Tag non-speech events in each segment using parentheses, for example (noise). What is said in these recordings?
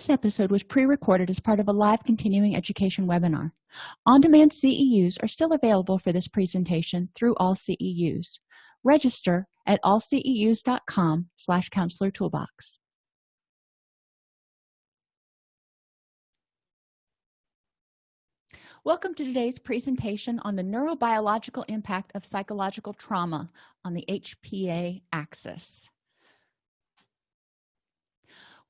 this episode was pre-recorded as part of a live continuing education webinar. On-demand ceus are still available for this presentation through all ceus register at allceus.com slash counselor toolbox. Welcome to today's presentation on the neurobiological impact of psychological trauma on the HPA axis.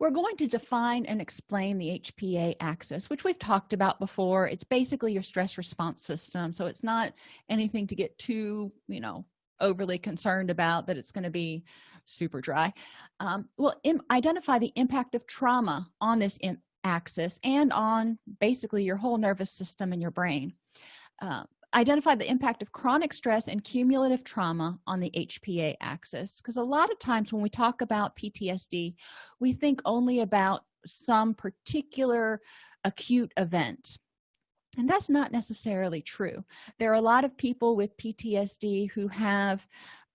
We're going to define and explain the HPA axis, which we've talked about before. It's basically your stress response system. So it's not anything to get too, you know, overly concerned about that it's going to be super dry. Um, we'll identify the impact of trauma on this axis and on basically your whole nervous system and your brain uh, identify the impact of chronic stress and cumulative trauma on the hpa axis. Because a lot of times when we talk about ptsd we think only about some particular acute event. And that's not necessarily true. There are a lot of people with ptsd who have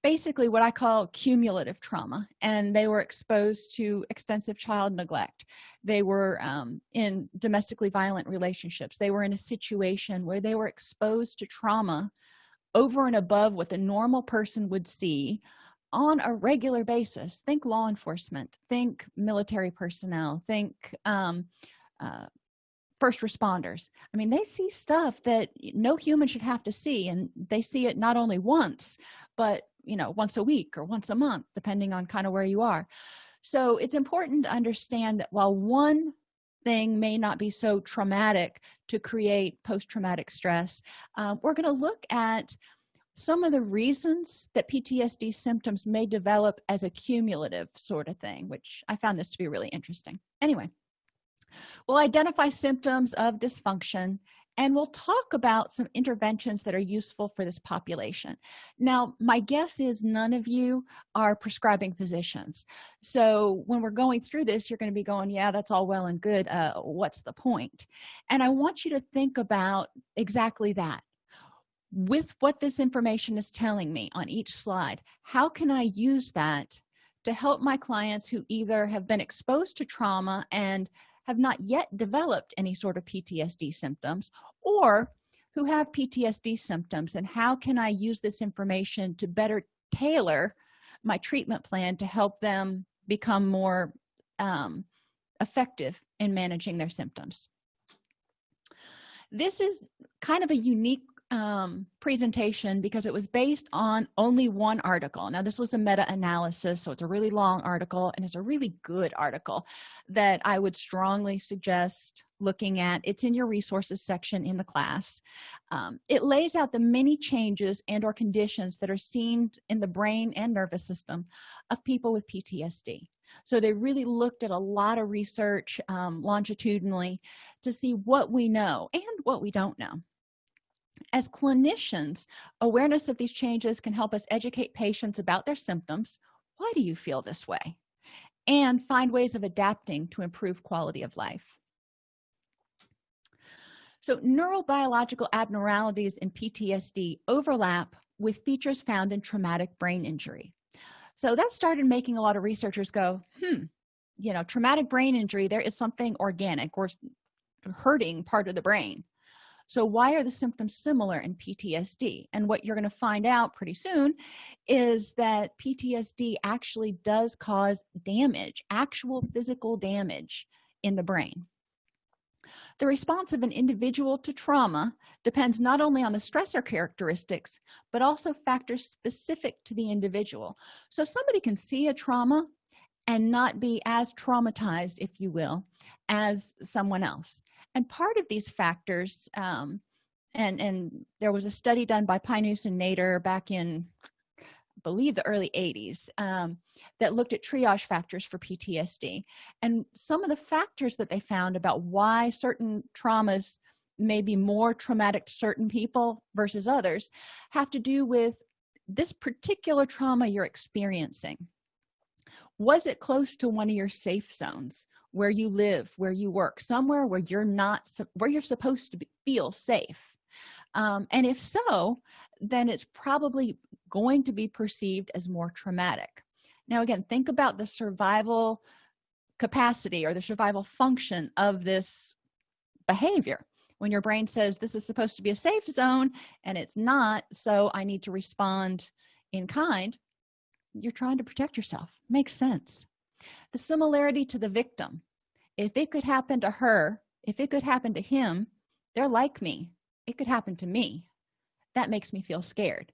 basically what i call cumulative trauma and they were exposed to extensive child neglect. They were um, in domestically violent relationships. They were in a situation where they were exposed to trauma over and above what the normal person would see on a regular basis. Think law enforcement think military personnel think um, uh, first responders. I mean they see stuff that no human should have to see and they see it not only once but you know once a week or once a month depending on kind of where you are. So it's important to understand that while one thing may not be so traumatic to create post-traumatic stress um, we're going to look at some of the reasons that ptsd symptoms may develop as a cumulative sort of thing which i found this to be really interesting. Anyway we'll identify symptoms of dysfunction and we'll talk about some interventions that are useful for this population. Now my guess is none of you are prescribing physicians. So when we're going through this you're going to be going yeah that's all well and good uh, what's the point? point? And i want you to think about exactly that. With what this information is telling me on each slide how can i use that to help my clients who either have been exposed to trauma and have not yet developed any sort of PTSD symptoms or who have PTSD symptoms and how can I use this information to better tailor my treatment plan to help them become more um, effective in managing their symptoms? This is kind of a unique um, presentation because it was based on only one article. Now this was a meta-analysis so it's a really long article and it's a really good article that i would strongly suggest looking at. It's in your resources section in the class. Um, it lays out the many changes and or conditions that are seen in the brain and nervous system of people with ptsd so they really looked at a lot of research um, longitudinally to see what we know and what we don't know as clinicians awareness of these changes can help us educate patients about their symptoms. Why do you feel this way? And find ways of adapting to improve quality of life. So neurobiological abnormalities in ptsd overlap with features found in traumatic brain injury. So that started making a lot of researchers go hmm you know traumatic brain injury there is something organic or hurting part of the brain so why are the symptoms similar in ptsd and what you're going to find out pretty soon is that ptsd actually does cause damage actual physical damage in the brain. The response of an individual to trauma depends not only on the stressor characteristics but also factors specific to the individual. So somebody can see a trauma and not be as traumatized if you will as someone else. And part of these factors um, and and there was a study done by Pynoos and Nader back in I believe the early 80s um, that looked at triage factors for PTSD and some of the factors that they found about why certain traumas may be more traumatic to certain people versus others have to do with this particular trauma you're experiencing was it close to one of your safe zones where you live where you work somewhere where you're not where you're supposed to be, feel safe? Um, and if so then it's probably going to be perceived as more traumatic. Now again think about the survival capacity or the survival function of this behavior. When your brain says this is supposed to be a safe zone and it's not so i need to respond in kind you're trying to protect yourself. Makes sense. The similarity to the victim. If it could happen to her if it could happen to him they're like me. It could happen to me. That makes me feel scared.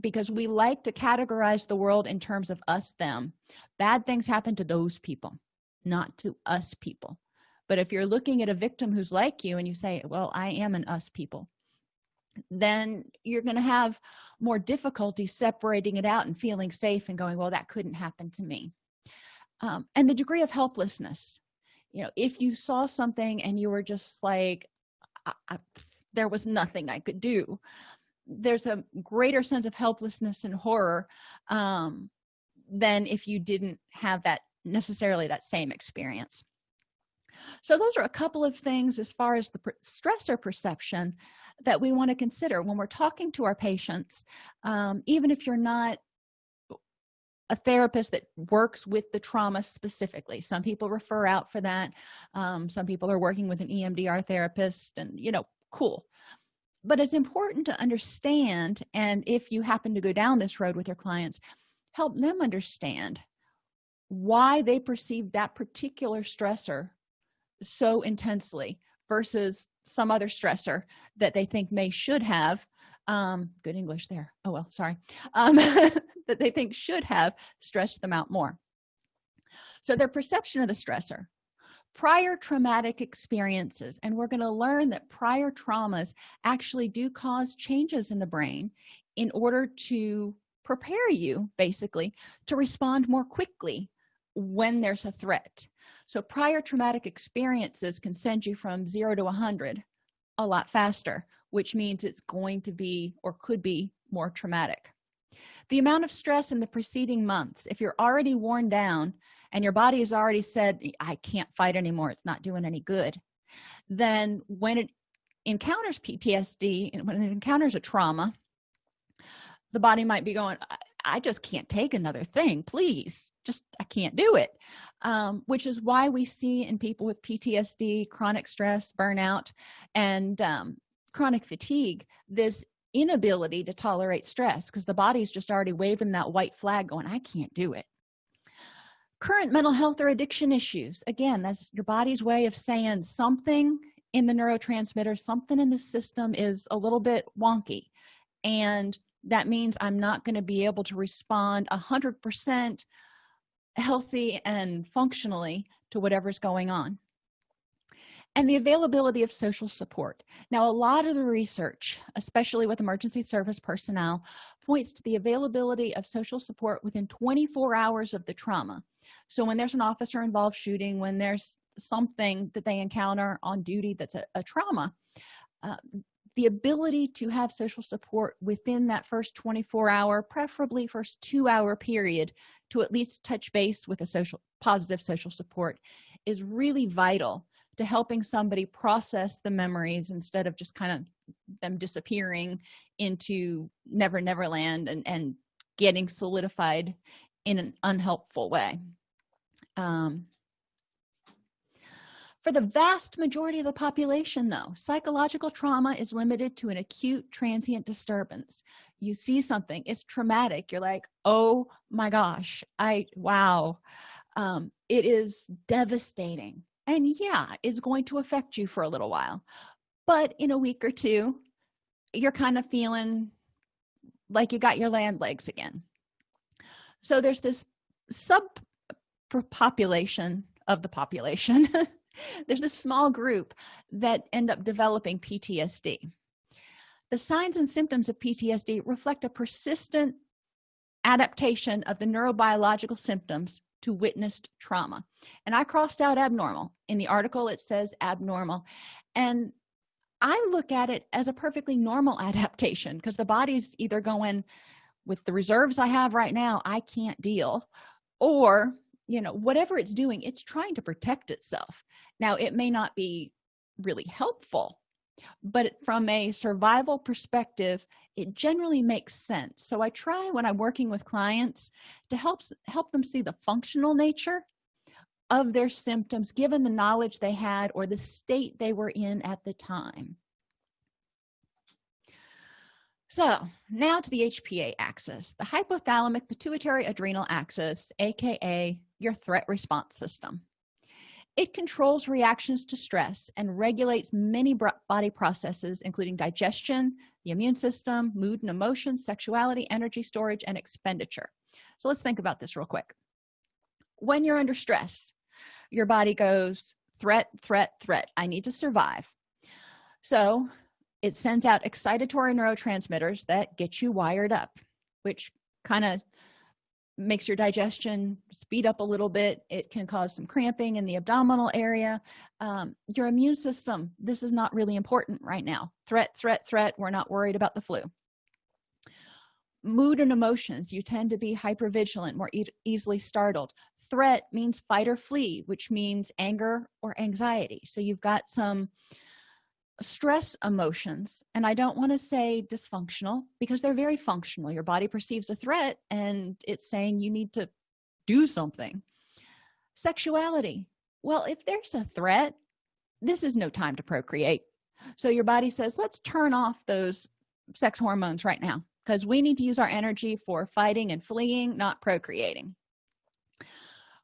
Because we like to categorize the world in terms of us them. Bad things happen to those people not to us people. But if you're looking at a victim who's like you and you say well i am an us people then you're going to have more difficulty separating it out and feeling safe and going well that couldn't happen to me. Um, and the degree of helplessness you know if you saw something and you were just like I, I, there was nothing i could do there's a greater sense of helplessness and horror um, than if you didn't have that necessarily that same experience. So those are a couple of things as far as the stressor perception that we want to consider when we're talking to our patients um, even if you're not a therapist that works with the trauma specifically. Some people refer out for that um, some people are working with an emdr therapist and you know cool. But it's important to understand and if you happen to go down this road with your clients help them understand why they perceive that particular stressor so intensely versus some other stressor that they think may should have um good english there. Oh well sorry. Um (laughs) that they think should have stressed them out more. So their perception of the stressor. Prior traumatic experiences and we're going to learn that prior traumas actually do cause changes in the brain in order to prepare you basically to respond more quickly when there's a threat. So prior traumatic experiences can send you from zero to 100 a lot faster which means it's going to be or could be more traumatic. The amount of stress in the preceding months if you're already worn down and your body has already said i can't fight anymore it's not doing any good then when it encounters ptsd when it encounters a trauma the body might be going i just can't take another thing please just i can't do it. Um, which is why we see in people with ptsd chronic stress burnout and um, chronic fatigue this inability to tolerate stress because the body's just already waving that white flag going i can't do it. Current mental health or addiction issues. Again that's your body's way of saying something in the neurotransmitter something in the system is a little bit wonky. And that means i'm not going to be able to respond a hundred percent healthy and functionally to whatever's going on. And the availability of social support. Now a lot of the research especially with emergency service personnel points to the availability of social support within 24 hours of the trauma. So when there's an officer involved shooting when there's something that they encounter on duty that's a, a trauma uh, the ability to have social support within that first 24 hour preferably first two hour period to at least touch base with a social positive social support is really vital to helping somebody process the memories instead of just kind of them disappearing into never never land and and getting solidified in an unhelpful way. Um, for the vast majority of the population though psychological trauma is limited to an acute transient disturbance. You see something it's traumatic. You're like oh my gosh i wow. Um, it is devastating. And yeah it's going to affect you for a little while. But in a week or two you're kind of feeling like you got your land legs again. So there's this sub population of the population (laughs) there's this small group that end up developing ptsd the signs and symptoms of ptsd reflect a persistent adaptation of the neurobiological symptoms to witnessed trauma. And i crossed out abnormal. In the article it says abnormal. And i look at it as a perfectly normal (laughs) adaptation because the body's either going with the reserves i have right now i can't deal or you know whatever it's doing it's trying to protect itself. Now it may not be really helpful but from a survival perspective it generally makes sense. So i try when i'm working with clients to help help them see the functional nature of their symptoms given the knowledge they had or the state they were in at the time. So now to the hpa axis the hypothalamic pituitary adrenal axis aka your threat response system. It controls reactions to stress and regulates many body processes including digestion the immune system mood and emotions sexuality energy storage and expenditure. So let's think about this real quick. When you're under stress your body goes threat threat threat i need to survive. So it sends out excitatory neurotransmitters that get you wired up which kind of makes your digestion speed up a little bit. It can cause some cramping in the abdominal area. Um, your immune system this is not really important right now. Threat threat threat. We're not worried about the flu. Mood and emotions. You tend to be hypervigilant more e easily startled. Threat means fight or flee which means anger or anxiety. So you've got some stress emotions and i don't want to say dysfunctional because they're very functional. Your body perceives a threat and it's saying you need to do something. Sexuality. Well if there's a threat this is no time to procreate. So your body says let's turn off those sex hormones right now because we need to use our energy for fighting and fleeing not procreating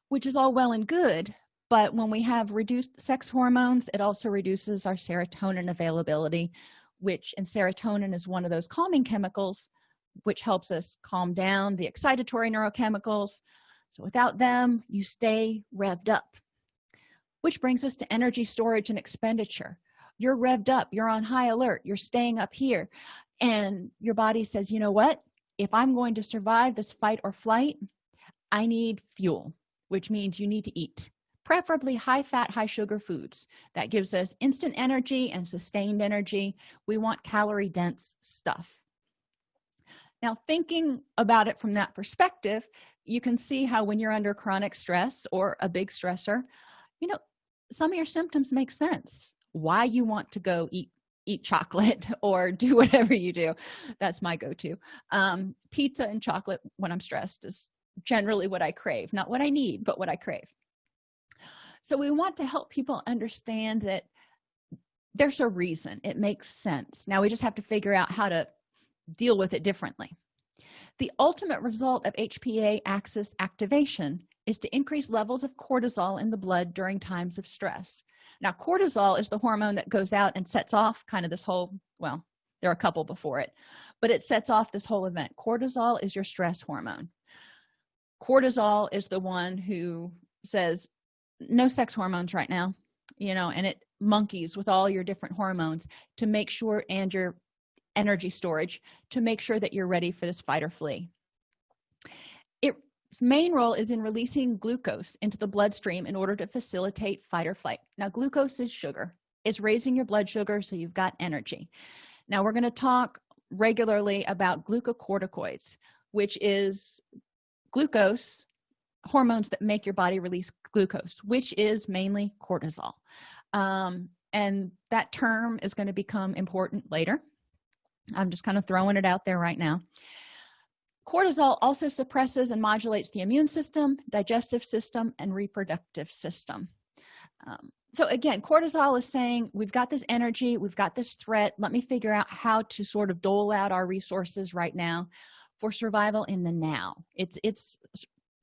which is all well and good but when we have reduced sex hormones it also reduces our serotonin availability which and serotonin is one of those calming chemicals which helps us calm down the excitatory neurochemicals. So without them you stay revved up which brings us to energy storage and expenditure. You're revved up you're on high alert you're staying up here. And your body says you know what? If i'm going to survive this fight or flight i need fuel which means you need to eat preferably high fat high sugar foods. That gives us instant energy and sustained energy. We want calorie dense stuff. Now thinking about it from that perspective you can see how when you're under chronic stress or a big stressor you know some of your symptoms make sense. Why you want to go eat eat chocolate (laughs) or do whatever you do. That's my go-to. Um, pizza and chocolate when i'm stressed is generally what i crave. Not what i need but what i crave so we want to help people understand that there's a reason. It makes sense. Now we just have to figure out how to deal with it differently. The ultimate result of hpa axis activation is to increase levels of cortisol in the blood during times of stress. Now cortisol is the hormone that goes out and sets off kind of this whole well there are a couple before it but it sets off this whole event. Cortisol is your stress hormone. Cortisol is the one who says no sex hormones right now you know and it monkeys with all your different hormones to make sure and your energy storage to make sure that you're ready for this fight or flee. Its main role is in releasing glucose into the bloodstream in order to facilitate fight or flight. Now glucose is sugar. It's raising your blood sugar so you've got energy. Now we're going to talk regularly about glucocorticoids which is glucose hormones that make your body release glucose which is mainly cortisol. Um, and that term is going to become important later. I'm just kind of throwing it out there right now. Cortisol also suppresses and modulates the immune system digestive system and reproductive system. Um, so again cortisol is saying we've got this energy we've got this threat. Let me figure out how to sort of dole out our resources right now for survival in the now. It's it's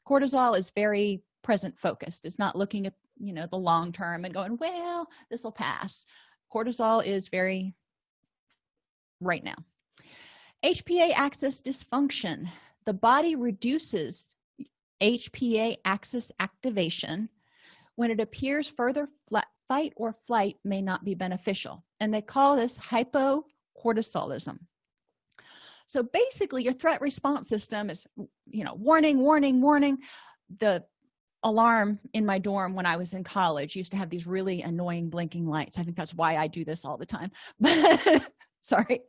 cortisol is very present focused. It's not looking at you know the long term and going well this will pass. Cortisol is very right now. Hpa axis dysfunction. The body reduces hpa axis activation when it appears further fight or flight may not be beneficial and they call this hypocortisolism so basically your threat response system is you know warning warning warning. The alarm in my dorm when i was in college used to have these really annoying blinking lights. I think that's why i do this all the time. But (laughs) sorry.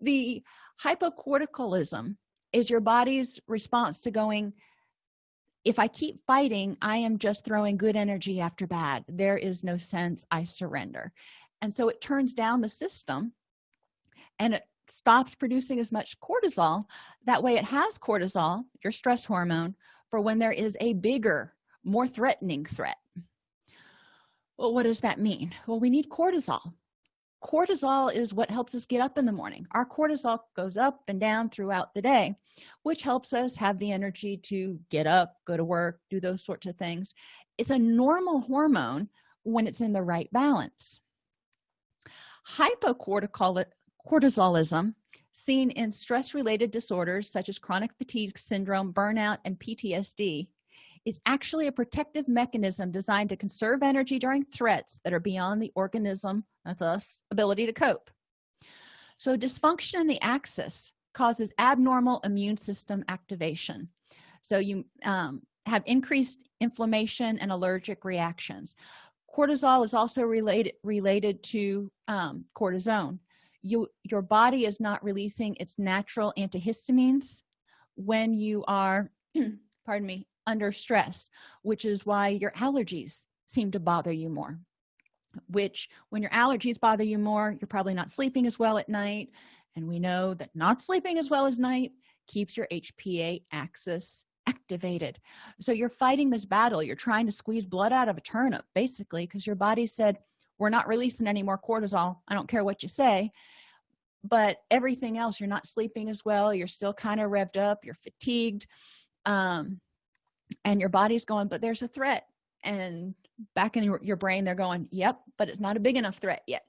The hypocortisolism is your body's response to going if i keep fighting i am just throwing good energy after bad. There is no sense. I surrender. And so it turns down the system and it stops producing as much cortisol. That way it has cortisol your stress hormone for when there is a bigger more threatening threat. Well what does that mean? Well we need cortisol. Cortisol is what helps us get up in the morning. Our cortisol goes up and down throughout the day which helps us have the energy to get up go to work do those sorts of things. It's a normal hormone when it's in the right balance hypocortisolism seen in stress-related disorders such as chronic fatigue syndrome burnout and ptsd is actually a protective mechanism designed to conserve energy during threats that are beyond the organism that's us ability to cope. So dysfunction in the axis causes abnormal immune system activation. So you um, have increased inflammation and allergic reactions. Cortisol is also related related to um, cortisone you your body is not releasing its natural antihistamines when you are (clears throat) pardon me under stress which is why your allergies seem to bother you more. Which when your allergies bother you more you're probably not sleeping as well at night. And we know that not sleeping as well as night keeps your hpa axis activated. So you're fighting this battle. You're trying to squeeze blood out of a turnip basically because your body said we're not releasing any more cortisol i don't care what you say but everything else you're not sleeping as well you're still kind of revved up you're fatigued um, and your body's going but there's a threat and back in your, your brain they're going yep but it's not a big enough threat yet.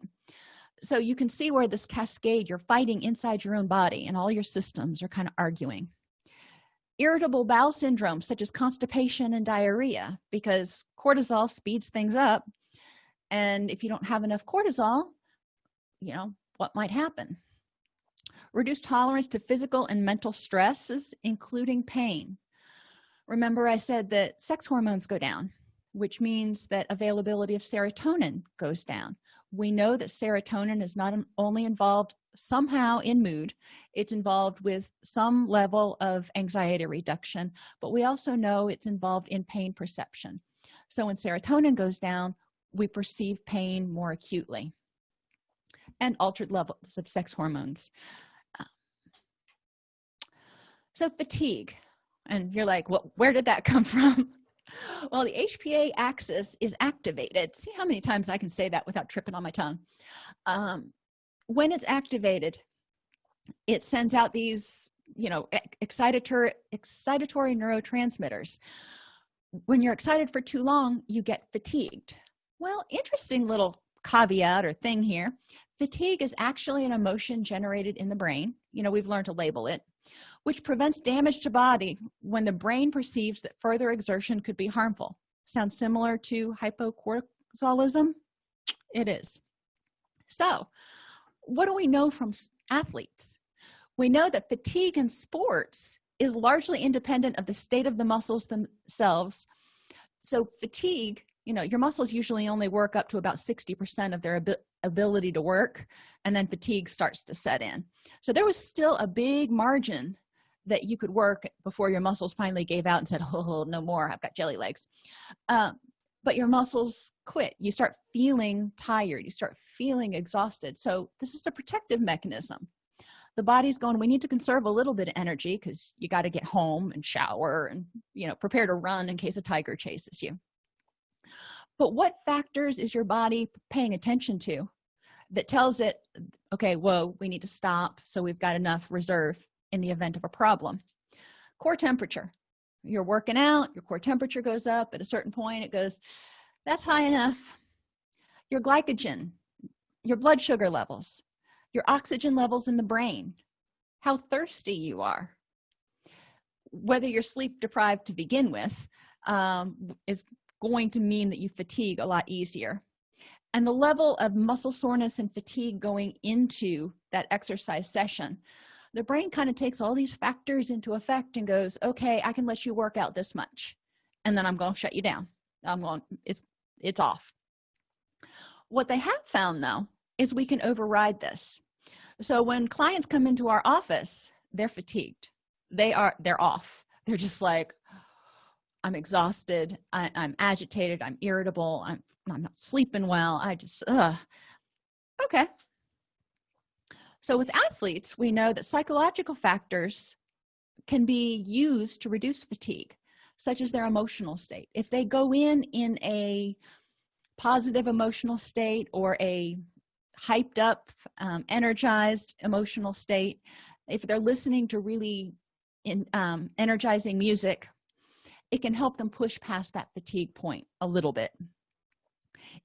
So you can see where this cascade you're fighting inside your own body and all your systems are kind of arguing. Irritable bowel syndrome such as constipation and diarrhea because cortisol speeds things up and if you don't have enough cortisol you know what might happen? Reduced tolerance to physical and mental stresses including pain. Remember i said that sex hormones go down which means that availability of serotonin goes down. We know that serotonin is not only involved somehow in mood it's involved with some level of anxiety reduction but we also know it's involved in pain perception. So when serotonin goes down we perceive pain more acutely and altered levels of sex hormones. So fatigue and you're like well where did that (laughs) come from? Well the hpa axis is activated. See how many times i can say that without tripping on my tongue? Um, when it's activated it sends out these you know excitatory excitatory neurotransmitters. When you're excited for too long you get fatigued well interesting little caveat or thing here. Fatigue is actually an emotion generated in the brain. You know we've learned to label it which prevents damage to body when the brain perceives that further exertion could be harmful. Sounds similar to hypocortisolism it is. So what do we know from athletes? We know that fatigue in sports is largely independent of the state of the muscles themselves. So fatigue you know your muscles usually only work up to about 60 percent of their ab ability to work and then fatigue starts to set in. So there was still a big margin that you could work before your muscles finally gave out and said (laughs) oh no more i've got jelly legs. Um, but your muscles quit. You start feeling tired. You start feeling exhausted. So this is a protective mechanism. The body's going we need to conserve a little bit of energy because you got to get home and shower and you know prepare to run in case a tiger chases you but what factors is your body paying attention to that tells it okay whoa we need to stop so we've got enough reserve in the event of a problem? Core temperature. You're working out your core temperature goes up. At a certain point it goes that's high enough. Your glycogen your blood sugar levels your oxygen levels in the brain how thirsty you are. Whether you're sleep deprived to begin with um, is going to mean that you fatigue a lot easier. And the level of muscle soreness and fatigue going into that exercise session the brain kind of takes all these factors into effect and goes okay i can let you work out this much and then i'm going to shut you down. I'm going it's it's off. What they have found though is we can override this. So when clients come into our office they're fatigued. They are they're off. They're just like i'm exhausted. I, am agitated. I'm irritable. I'm i'm not sleeping well. I just uh okay. So with athletes we know that psychological factors can be used to reduce fatigue such as their emotional state. If they go in in a positive emotional state or a hyped up um, energized emotional state if they're listening to really in, um, energizing music it can help them push past that fatigue point a little bit.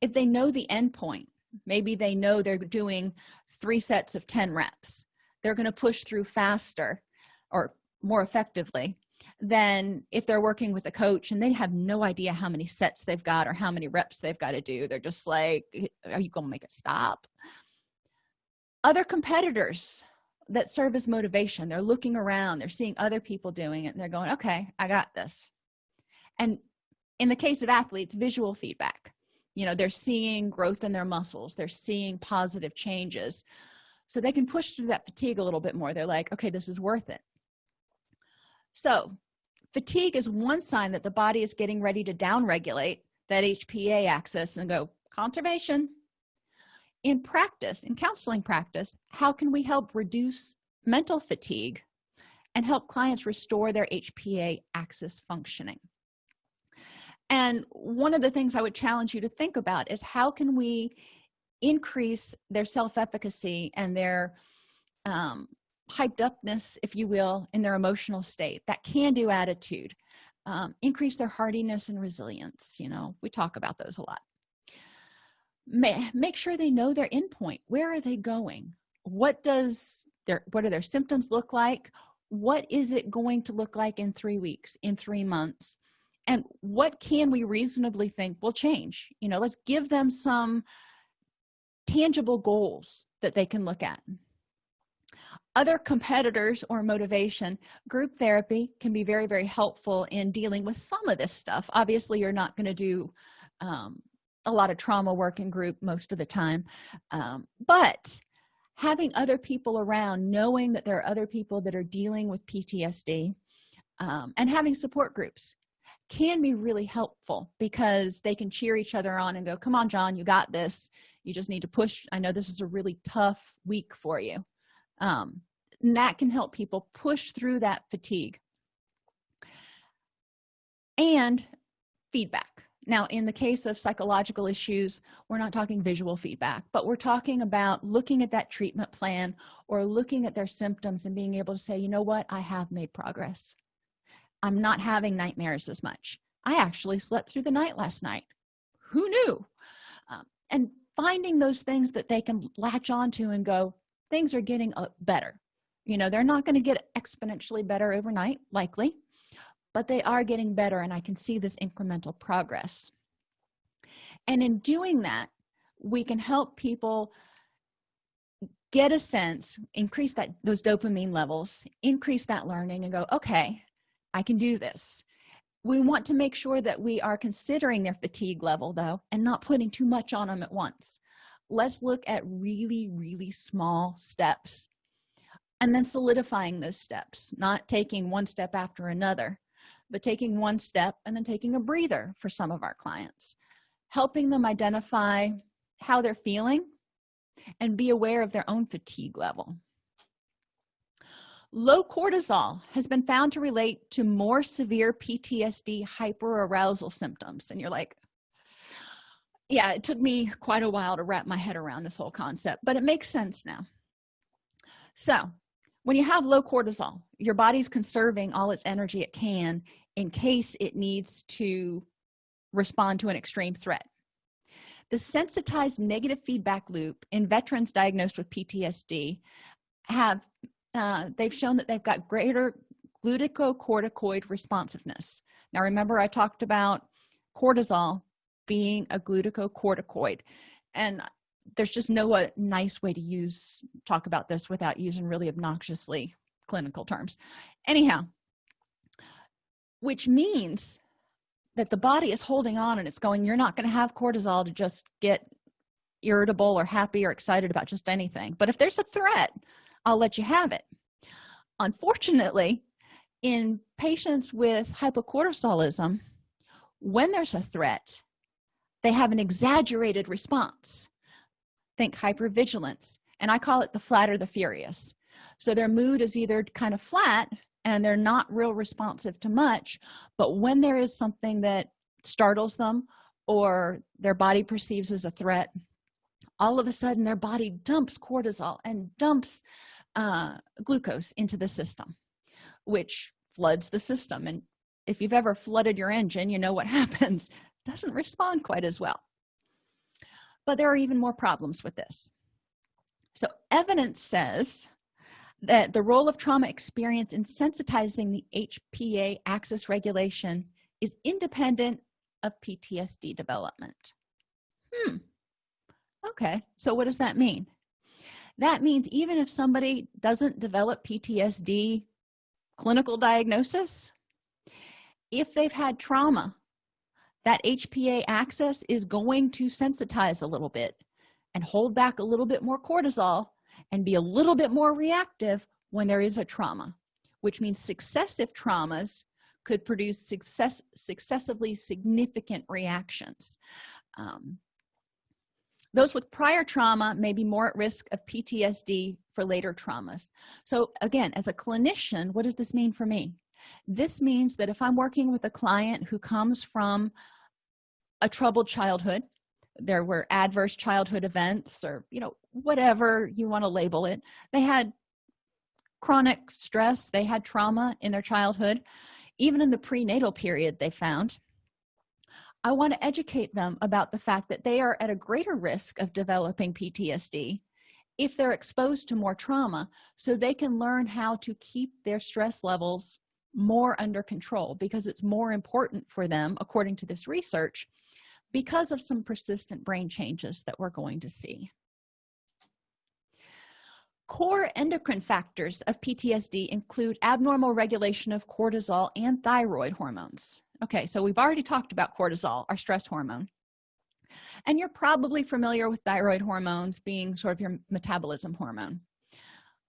If they know the end point maybe they know they're doing three sets of 10 reps they're going to push through faster or more effectively than if they're working with a coach and they have no idea how many sets they've got or how many reps they've got to do. They're just like are you gonna make it stop? Other competitors that serve as motivation they're looking around they're seeing other people doing it and they're going okay i got this and in the case of athletes visual feedback you know they're seeing growth in their muscles they're seeing positive changes. So they can push through that fatigue a little bit more. They're like okay this is worth it. So fatigue is one sign that the body is getting ready to downregulate that hpa axis and go conservation. In practice in counseling practice how can we help reduce mental fatigue and help clients restore their hpa axis functioning and one of the things i would challenge you to think about is how can we increase their self-efficacy and their um, hyped upness if you will in their emotional state that can do attitude um, increase their hardiness and resilience you know we talk about those a lot. Make sure they know their endpoint where are they going? What does their what do their symptoms look like? What is it going to look like in three weeks in three months and what can we reasonably think will change? You know let's give them some tangible goals that they can look at. Other competitors or motivation group therapy can be very very helpful in dealing with some of this stuff. Obviously you're not going to do um, a lot of trauma work in group most of the time um, but having other people around knowing that there are other people that are dealing with ptsd um, and having support groups can be really helpful because they can cheer each other on and go come on john you got this. You just need to push. I know this is a really tough week for you. Um, and that can help people push through that fatigue. And feedback. Now in the case of psychological issues we're not talking visual feedback but we're talking about looking at that treatment plan or looking at their symptoms and being able to say you know what? I have made progress i'm not having nightmares as much. I actually slept through the night last night. Who knew? Um, and finding those things that they can latch onto and go things are getting uh, better. You know they're not going to get exponentially better overnight likely but they are getting better and i can see this incremental progress. And in doing that we can help people get a sense increase that those dopamine levels increase that learning and go okay i can do this. We want to make sure that we are considering their fatigue level though and not putting too much on them at once. Let's look at really really small steps and then solidifying those steps not taking one step after another but taking one step and then taking a breather for some of our clients helping them identify how they're feeling and be aware of their own fatigue level low cortisol has been found to relate to more severe ptsd hyperarousal symptoms. And you're like yeah it took me quite a while to wrap my head around this whole concept but it makes sense now. So when you have low cortisol your body's conserving all its energy it can in case it needs to respond to an extreme threat. The sensitized negative feedback loop in veterans diagnosed with ptsd have uh, they've shown that they've got greater glucocorticoid responsiveness. Now remember i talked about cortisol being a glucocorticoid and there's just no uh, nice way to use talk about this without using really obnoxiously clinical terms. Anyhow which means that the body is holding on and it's going you're not going to have cortisol to just get irritable or happy or excited about just anything. But if there's a threat i'll let you have it. Unfortunately in patients with hypocortisolism when there's a threat they have an exaggerated response. Think hypervigilance and i call it the flat or the furious. So their mood is either kind of flat and they're not real responsive to much but when there is something that startles them or their body perceives as a threat all of a sudden their body dumps cortisol and dumps uh, glucose into the system which floods the system. And if you've ever flooded your engine you know what (laughs) happens. It doesn't respond quite as well. But there are even more problems with this. So evidence says that the role of trauma experience in sensitizing the hpa axis regulation is independent of ptsd development. Hmm okay so what does that mean? That means even if somebody doesn't develop ptsd clinical diagnosis if they've had trauma that hpa axis is going to sensitize a little bit and hold back a little bit more cortisol and be a little bit more reactive when there is a trauma which means successive traumas could produce success successively significant reactions. Um, those with prior trauma may be more at risk of ptsd for later traumas. So again as a clinician what does this mean for me? This means that if i'm working with a client who comes from a troubled childhood there were adverse childhood events or you know whatever you want to label it they had chronic stress they had trauma in their childhood. Even in the prenatal period they found i want to educate them about the fact that they are at a greater risk of developing ptsd if they're exposed to more trauma so they can learn how to keep their stress levels more under control because it's more important for them according to this research because of some persistent brain changes that we're going to see. Core endocrine factors of ptsd include abnormal regulation of cortisol and thyroid hormones okay so we've already talked about cortisol our stress hormone. And you're probably familiar with thyroid hormones being sort of your metabolism hormone.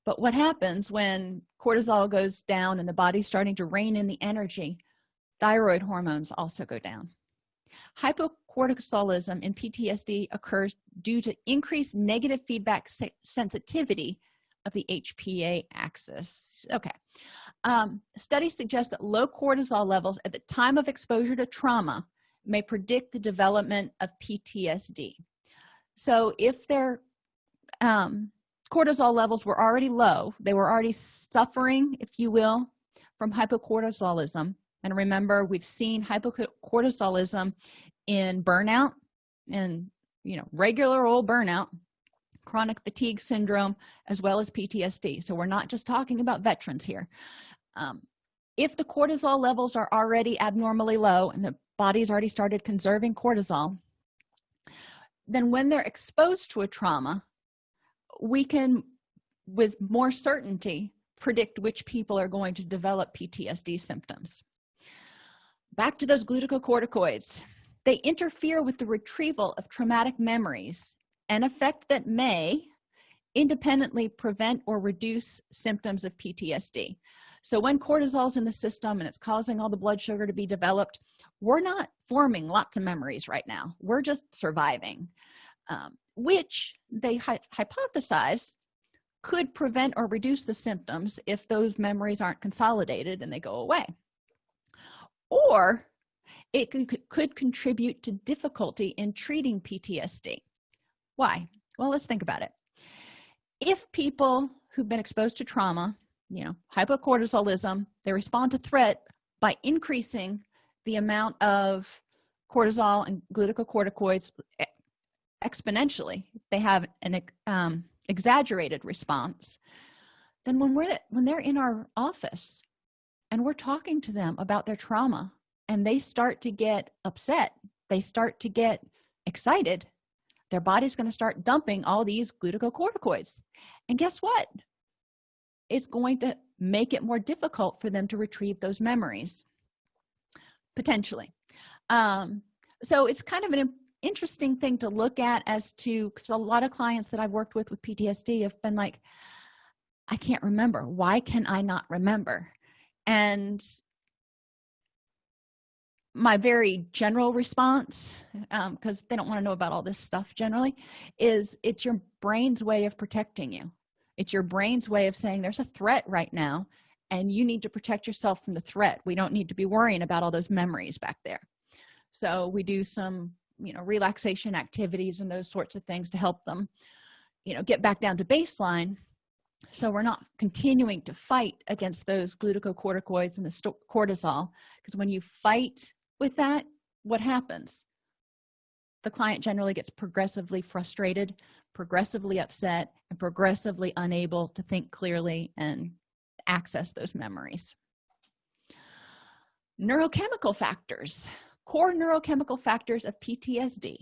But what happens when cortisol goes down and the body's starting to rein in the energy thyroid hormones also go down. Hypocortisolism in ptsd occurs due to increased negative feedback sensitivity of the hpa axis. Okay um, studies suggest that low cortisol levels at the time of exposure to trauma may predict the development of ptsd so if their um, cortisol levels were already low they were already suffering if you will from hypocortisolism. And remember we've seen hypocortisolism in burnout and you know regular old burnout chronic fatigue syndrome as well as ptsd so we're not just talking about veterans here. Um, if the cortisol levels are already abnormally low and the body's already started conserving cortisol then when they're exposed to a trauma we can with more certainty predict which people are going to develop ptsd symptoms. Back to those glucocorticoids. They interfere with the retrieval of traumatic memories an effect that may independently prevent or reduce symptoms of ptsd so when cortisol is in the system and it's causing all the blood sugar to be developed we're not forming lots of memories right now. We're just surviving um, which they hy hypothesize could prevent or reduce the symptoms if those memories aren't consolidated and they go away. Or it could, could contribute to difficulty in treating ptsd why? Well let's think about it. If people who've been exposed to trauma you know hypocortisolism they respond to threat by increasing the amount of cortisol and glucocorticoids exponentially they have an um, exaggerated response then when we're when they're in our office and we're talking to them about their trauma and they start to get upset they start to get excited their body's going to start dumping all these glucocorticoids. And guess what? It's going to make it more difficult for them to retrieve those memories potentially. Um, so it's kind of an interesting thing to look at as to because a lot of clients that i've worked with with ptsd have been like i can't remember. Why can i not remember? And my very general response because um, they don't want to know about all this stuff generally is it's your brain's way of protecting you. It's your brain's way of saying there's a threat right now and you need to protect yourself from the threat. We don't need to be worrying about all those memories back there. So we do some you know relaxation activities and those sorts of things to help them you know get back down to baseline so we're not continuing to fight against those glucocorticoids and the cortisol because when you fight with that what happens? The client generally gets progressively frustrated progressively upset and progressively unable to think clearly and access those memories. Neurochemical factors. Core neurochemical factors of ptsd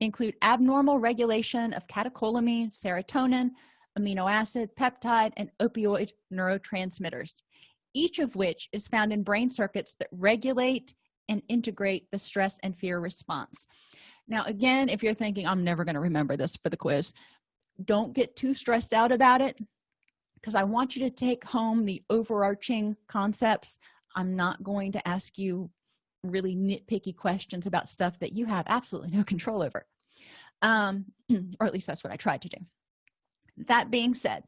include abnormal regulation of catecholamine serotonin amino acid peptide and opioid neurotransmitters each of which is found in brain circuits that regulate and integrate the stress and fear response. Now again if you're thinking i'm never going to remember this for the quiz don't get too stressed out about it because i want you to take home the overarching concepts. I'm not going to ask you really nitpicky questions about stuff that you have absolutely no (laughs) control over um (clears throat) or at least that's what i tried to do. That being said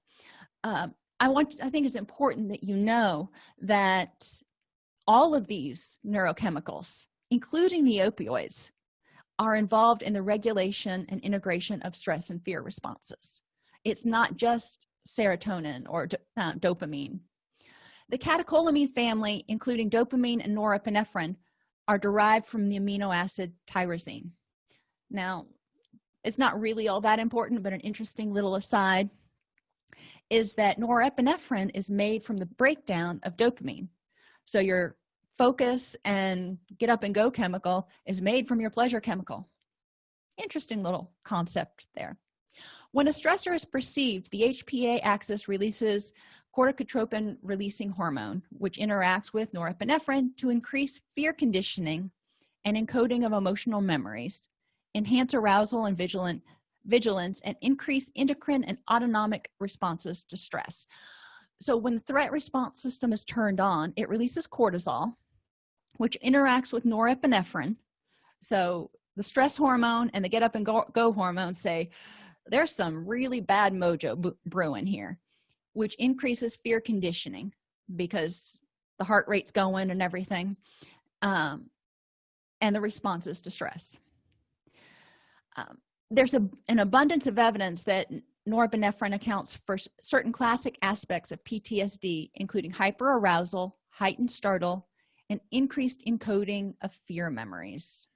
um, i want i think it's important that you know that all of these neurochemicals including the opioids are involved in the regulation and integration of stress and fear responses. It's not just serotonin or uh, dopamine. The catecholamine family including dopamine and norepinephrine are derived from the amino acid tyrosine. Now it's not really all that important but an interesting little aside is that norepinephrine is made from the breakdown of dopamine. So your focus and get up and go chemical is made from your pleasure chemical. Interesting little concept there. When a stressor is perceived the hpa axis releases corticotropin releasing hormone which interacts with norepinephrine to increase fear conditioning and encoding of emotional memories enhance arousal and vigilant vigilance and increase endocrine and autonomic responses to stress so when the threat response system is turned on it releases cortisol which interacts with norepinephrine. So the stress hormone and the get up and go, go hormone say there's some really bad mojo brewing here which increases fear conditioning because the heart rate's going and everything um, and the responses to stress um, there's a, an abundance of evidence that norepinephrine accounts for certain classic aspects of ptsd including hyperarousal heightened startle and increased encoding of fear memories.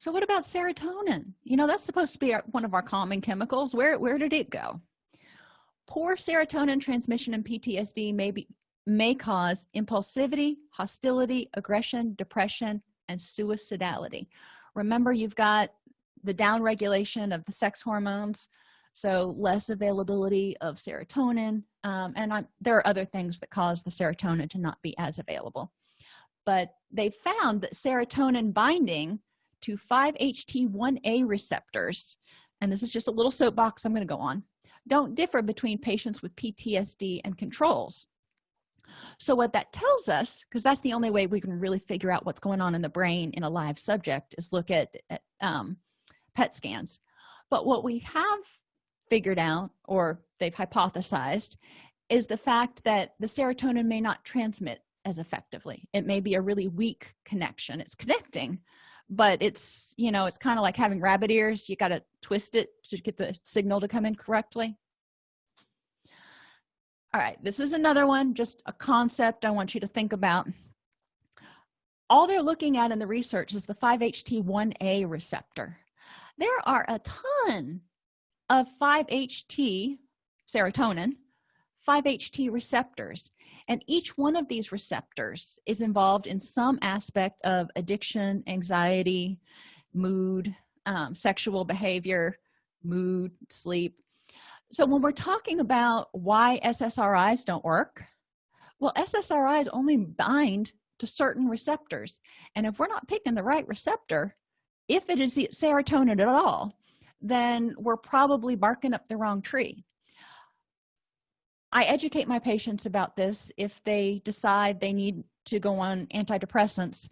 So what about serotonin? You know that's supposed to be one of our common chemicals. Where where did it go? Poor serotonin transmission in ptsd may be may cause impulsivity hostility aggression depression and suicidality. Remember you've got the downregulation of the sex hormones so less availability of serotonin um, and I'm, there are other things that cause the serotonin to not be as available. But they found that serotonin binding to 5-HT1A receptors and this is just a little soapbox i'm going to go on don't differ between patients with PTSD and controls. So what that tells us because that's the only way we can really figure out what's going on in the brain in a live subject is look at, at um, PET scans. But what we have figured out or they've hypothesized is the fact that the serotonin may not transmit as effectively. It may be a really weak connection. It's connecting but it's you know it's kind of like having rabbit ears. You got to twist it to get the signal to come in correctly. All right this is another one just a concept i want you to think about. All they're looking at in the research is the 5-HT1A receptor there are a ton of 5-HT serotonin 5-HT receptors and each one of these receptors is involved in some aspect of addiction anxiety mood um, sexual behavior mood sleep. So when we're talking about why ssris don't work well ssris only bind to certain receptors. And if we're not picking the right receptor if it is serotonin at all then we're probably barking up the wrong tree. I educate my patients about this if they decide they need to go on antidepressants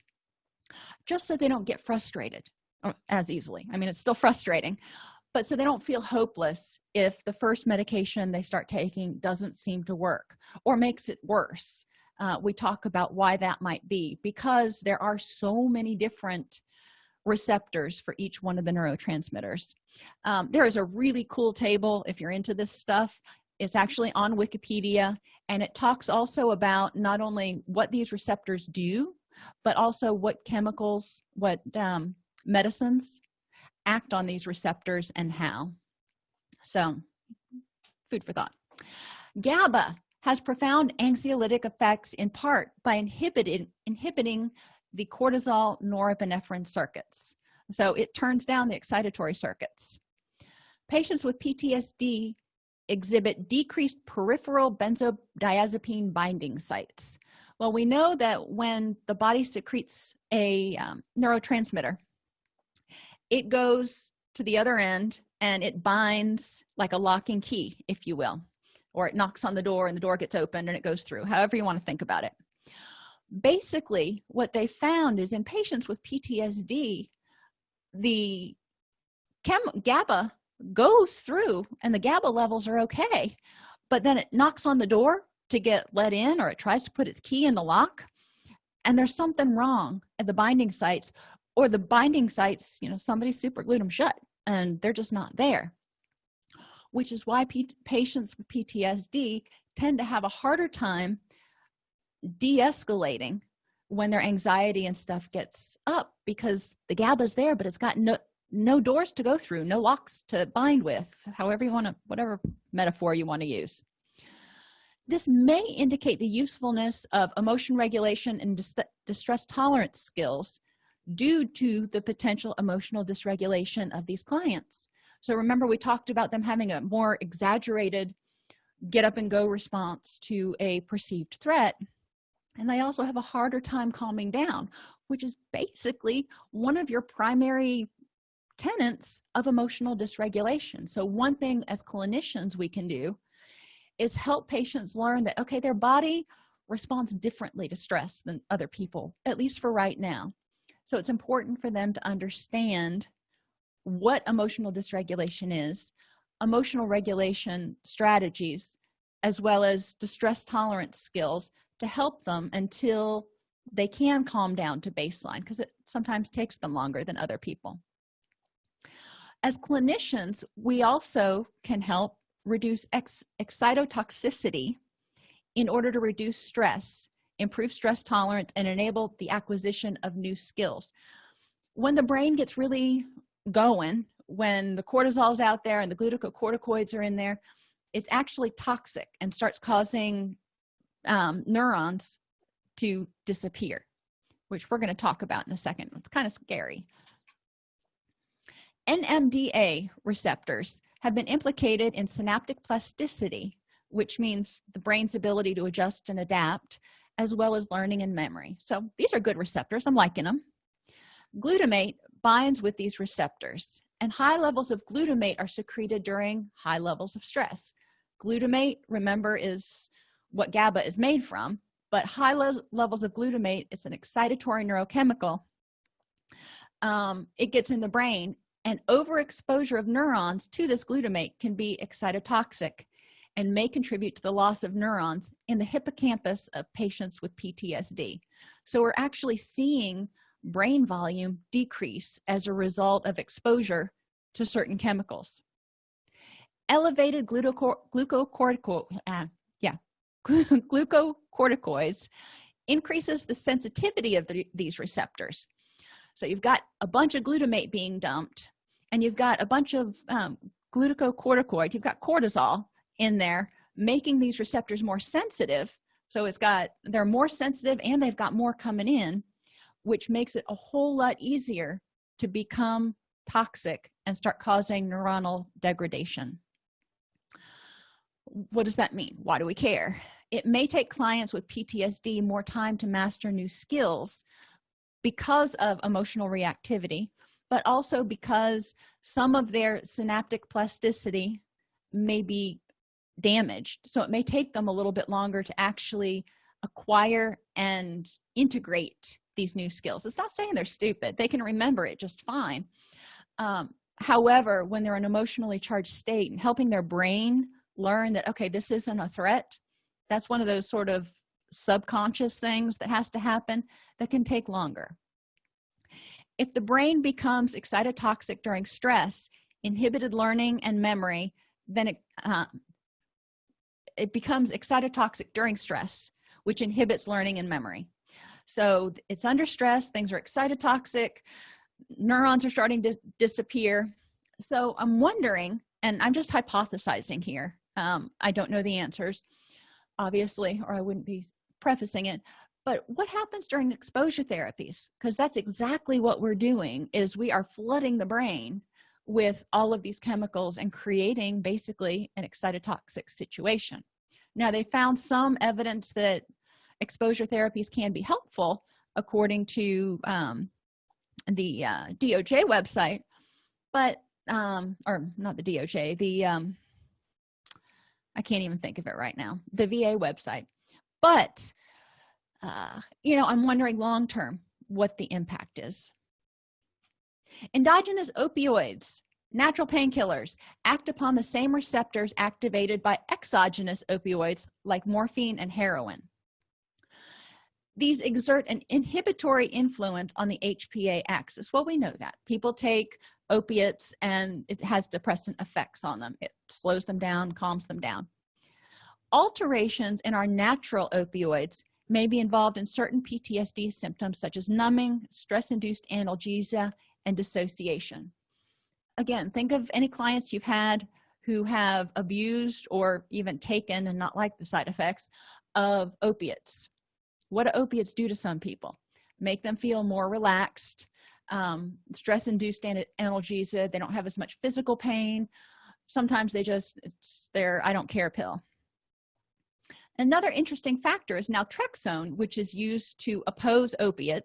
just so they don't get frustrated uh, as easily. I mean it's still frustrating but so they don't feel hopeless if the first medication they start taking doesn't seem to work or makes it worse. Uh, we talk about why that might be because there are so many different receptors for each one of the neurotransmitters. Um, there is a really cool table if you're into this stuff. It's actually on wikipedia and it talks also about not only what these receptors do but also what chemicals what um, medicines act on these receptors and how. So food for thought. Gaba has profound anxiolytic effects in part by inhibiting inhibiting the cortisol norepinephrine circuits. So it turns down the excitatory circuits. Patients with ptsd exhibit decreased peripheral benzodiazepine binding sites. Well we know that when the body secretes a um, neurotransmitter it goes to the other end and it binds like a locking key if you will or it knocks on the door and the door gets opened and it goes through however you want to think about it basically what they found is in patients with ptsd the chem gaba goes through and the gaba levels are okay but then it knocks on the door to get let in or it tries to put its key in the lock and there's something wrong at the binding sites or the binding sites you know somebody super glued them shut and they're just not there which is why patients with ptsd tend to have a harder time de-escalating when their anxiety and stuff gets up because the gaba's there but it's got no no doors to go through no locks to bind with however you want to whatever metaphor you want to use. This may indicate the usefulness of emotion regulation and dis distress tolerance skills due to the potential emotional dysregulation of these clients. So remember we talked about them having a more exaggerated get up and go response to a perceived threat and they also have a harder time calming down which is basically one of your primary tenets of emotional dysregulation. So one thing as clinicians we can do is help patients learn that okay their body responds differently to stress than other people at least for right now. So it's important for them to understand what emotional dysregulation is emotional regulation strategies as well as distress tolerance skills to help them until they can calm down to baseline because it sometimes takes them longer than other people. As clinicians we also can help reduce ex excitotoxicity in order to reduce stress improve stress tolerance and enable the acquisition of new skills. When the brain gets really going when the cortisol is out there and the glucocorticoids are in there it's actually toxic and starts causing um, neurons to disappear which we're going to talk about in a second. It's kind of scary nmda receptors have been implicated in synaptic plasticity which means the brain's ability to adjust and adapt as well as learning and memory. So these are good receptors. I'm liking them glutamate binds with these receptors and high levels of glutamate are secreted during high levels of stress. Glutamate remember is what gaba is made from but high le levels of glutamate it's an excitatory neurochemical um, it gets in the brain and overexposure of neurons to this glutamate can be excitotoxic and may contribute to the loss of neurons in the hippocampus of patients with ptsd so we're actually seeing brain volume decrease as a result of exposure to certain chemicals. Elevated glucocorticoid uh, yeah glucocorticoids increases the sensitivity of the, these receptors. So you've got a bunch of glutamate being dumped and you've got a bunch of um, glucocorticoid you've got cortisol in there making these receptors more sensitive. So it's got they're more sensitive and they've got more coming in which makes it a whole lot easier to become toxic and start causing neuronal degradation. What does that mean? Why do we care it may take clients with ptsd more time to master new skills because of emotional reactivity but also because some of their synaptic plasticity may be damaged. So it may take them a little bit longer to actually acquire and integrate these new skills. It's not saying they're stupid. They can remember it just fine. Um, however when they're in an emotionally charged state and helping their brain learn that okay this isn't a threat that's one of those sort of subconscious things that has to happen that can take longer. If the brain becomes excitotoxic during stress inhibited learning and memory then it uh, it becomes excitotoxic during stress which inhibits learning and memory. So it's under stress things are excitotoxic neurons are starting to disappear. So i'm wondering and i'm just hypothesizing here um, i don't know the answers obviously or i wouldn't be prefacing it. But what happens during exposure therapies? Because that's exactly what we're doing is we are flooding the brain with all of these chemicals and creating basically an excitotoxic situation. Now they found some evidence that exposure therapies can be helpful according to um, the uh, doj website but um or not the doj the um i can't even think of it right now the va website. But uh you know i'm wondering long term what the impact is. Endogenous opioids natural painkillers act upon the same receptors activated by exogenous opioids like morphine and heroin these exert an inhibitory influence on the hpa axis. Well we know that. People take opiates and it has depressant effects on them. It slows them down calms them down. Alterations in our natural opioids may be involved in certain ptsd symptoms such as numbing stress-induced analgesia and dissociation. Again think of any clients you've had who have abused or even taken and not like the side effects of opiates what do opiates do to some people? Make them feel more relaxed. Um, stress induced analgesia they don't have as much physical pain. Sometimes they just it's their i don't care pill. Another interesting factor is naltrexone which is used to oppose opiate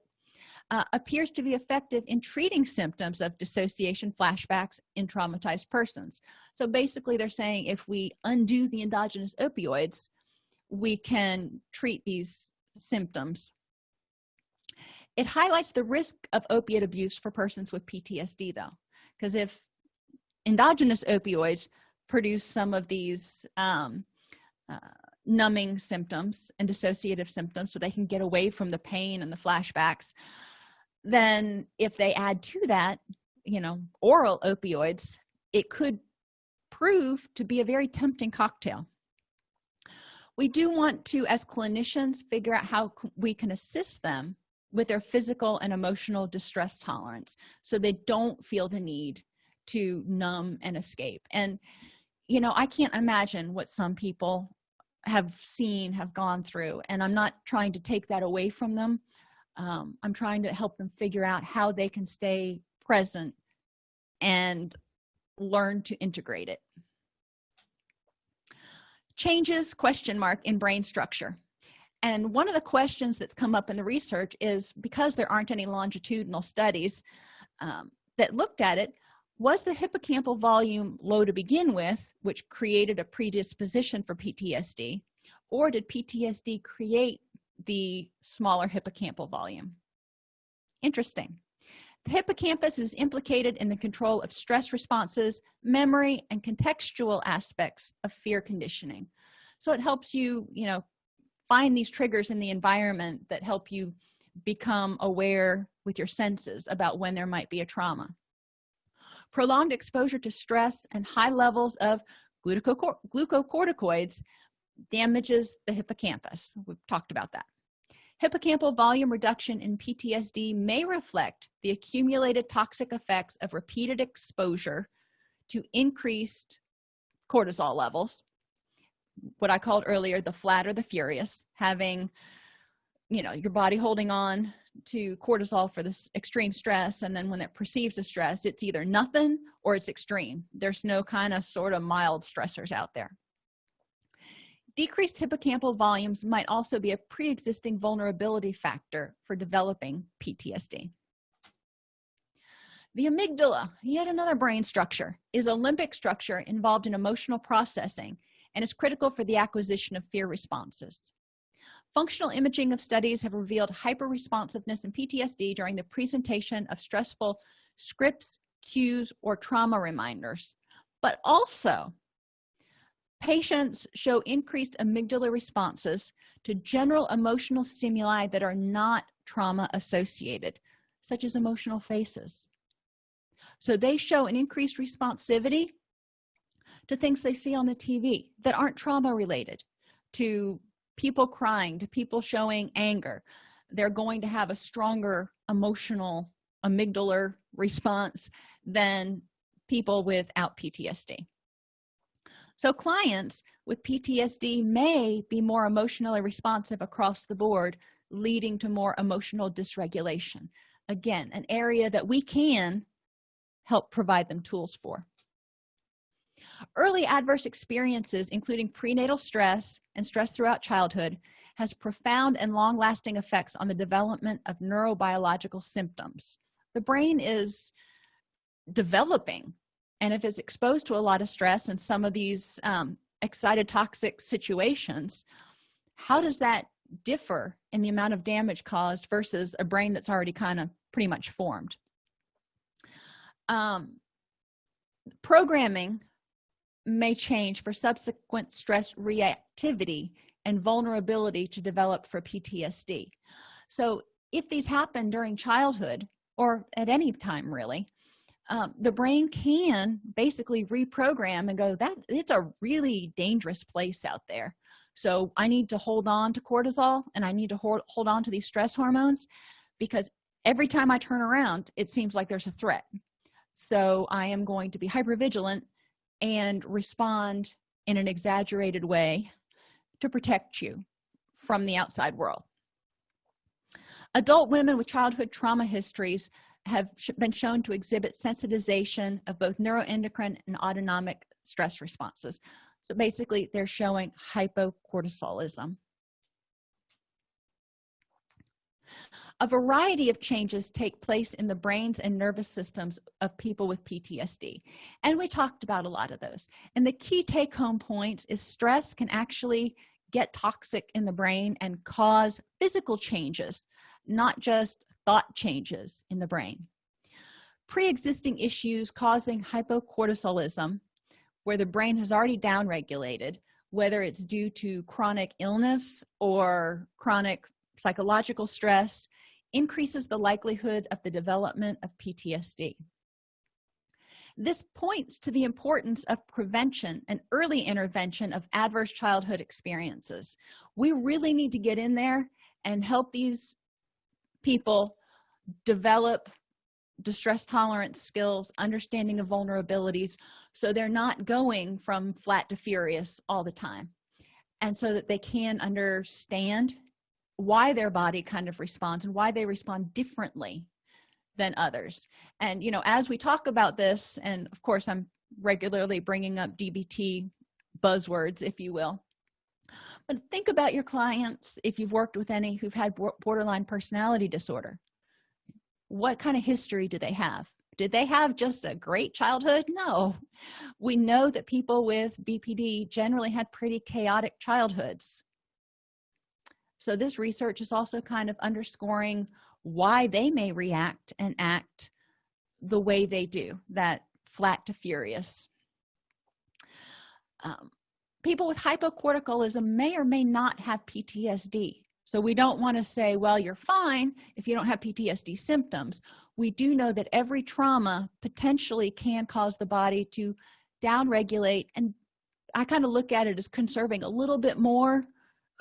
uh, appears to be effective in treating symptoms of dissociation flashbacks in traumatized persons. So basically they're saying if we undo the endogenous opioids we can treat these symptoms. It highlights the risk of opiate abuse for persons with ptsd though because if endogenous opioids produce some of these um, uh, numbing symptoms and dissociative symptoms so they can get away from the pain and the flashbacks then if they add to that you know oral opioids it could prove to be a very tempting cocktail we do want to as clinicians figure out how we can assist them with their physical and emotional distress tolerance so they don't feel the need to numb and escape. And you know i can't imagine what some people have seen have gone through and i'm not trying to take that away from them. Um, i'm trying to help them figure out how they can stay present and learn to integrate it changes question mark in brain structure. And one of the questions that's come up in the research is because there aren't any longitudinal studies um, that looked at it was the hippocampal volume low to begin with which created a predisposition for ptsd or did ptsd create the smaller hippocampal volume? Interesting the hippocampus is implicated in the control of stress responses memory and contextual aspects of fear conditioning. So it helps you you know find these triggers in the environment that help you become aware with your senses about when there might be a trauma. Prolonged exposure to stress and high levels of glucocorticoids damages the hippocampus. We've talked about that hippocampal volume reduction in ptsd may reflect the accumulated toxic effects of repeated exposure to increased cortisol levels what i called earlier the flat or the furious having you know your body holding on to cortisol for this extreme stress and then when it perceives a stress it's either nothing or it's extreme. There's no kind of sort of mild stressors out there decreased hippocampal volumes might also be a pre-existing vulnerability factor for developing ptsd the amygdala yet another brain structure is a limbic structure involved in emotional processing and is critical for the acquisition of fear responses. Functional imaging of studies have revealed hyperresponsiveness in ptsd during the presentation of stressful scripts cues or trauma reminders. But also patients show increased amygdala responses to general emotional stimuli that are not trauma associated such as emotional faces. So they show an increased responsivity to things they see on the tv that aren't trauma related to people crying to people showing anger. They're going to have a stronger emotional amygdala response than people without ptsd so clients with ptsd may be more emotionally responsive across the board leading to more emotional dysregulation. Again an area that we can help provide them tools for. Early adverse experiences including prenatal stress and stress throughout childhood has profound and long-lasting effects on the development of neurobiological symptoms. The brain is developing and if it's exposed to a lot of stress and some of these um, excitotoxic situations how does that differ in the amount of damage caused versus a brain that's already kind of pretty much formed? Um, programming may change for subsequent stress reactivity and vulnerability to develop for ptsd so if these happen during childhood or at any time really um, the brain can basically reprogram and go that it's a really dangerous place out there. So i need to hold on to cortisol and i need to hold, hold on to these stress hormones because every time i turn around it seems like there's a threat. So i am going to be hyper vigilant and respond in an exaggerated way to protect you from the outside world. Adult women with childhood trauma histories have been shown to exhibit sensitization of both neuroendocrine and autonomic stress responses. So basically they're showing hypocortisolism. A variety of changes take place in the brains and nervous systems of people with ptsd and we talked about a lot of those. And the key take-home point is stress can actually get toxic in the brain and cause physical changes not just thought changes in the brain. Pre-existing issues causing hypocortisolism where the brain has already downregulated whether it's due to chronic illness or chronic psychological stress increases the likelihood of the development of ptsd this points to the importance of prevention and early intervention of adverse childhood experiences. We really need to get in there and help these people develop distress tolerance skills understanding of vulnerabilities so they're not going from flat to furious all the time. And so that they can understand why their body kind of responds and why they respond differently than others. And you know as we talk about this and of course i'm regularly bringing up dbt buzzwords if you will but think about your clients if you've worked with any who've had borderline personality disorder. What kind of history do they have? Did they have just a great childhood? No. We know that people with bpd generally had pretty chaotic childhoods. So this research is also kind of underscoring why they may react and act the way they do that flat to furious. Um, people with hypocortisolism may or may not have ptsd so we don't want to say well you're fine if you don't have ptsd symptoms. We do know that every trauma potentially can cause the body to downregulate and i kind of look at it as conserving a little bit more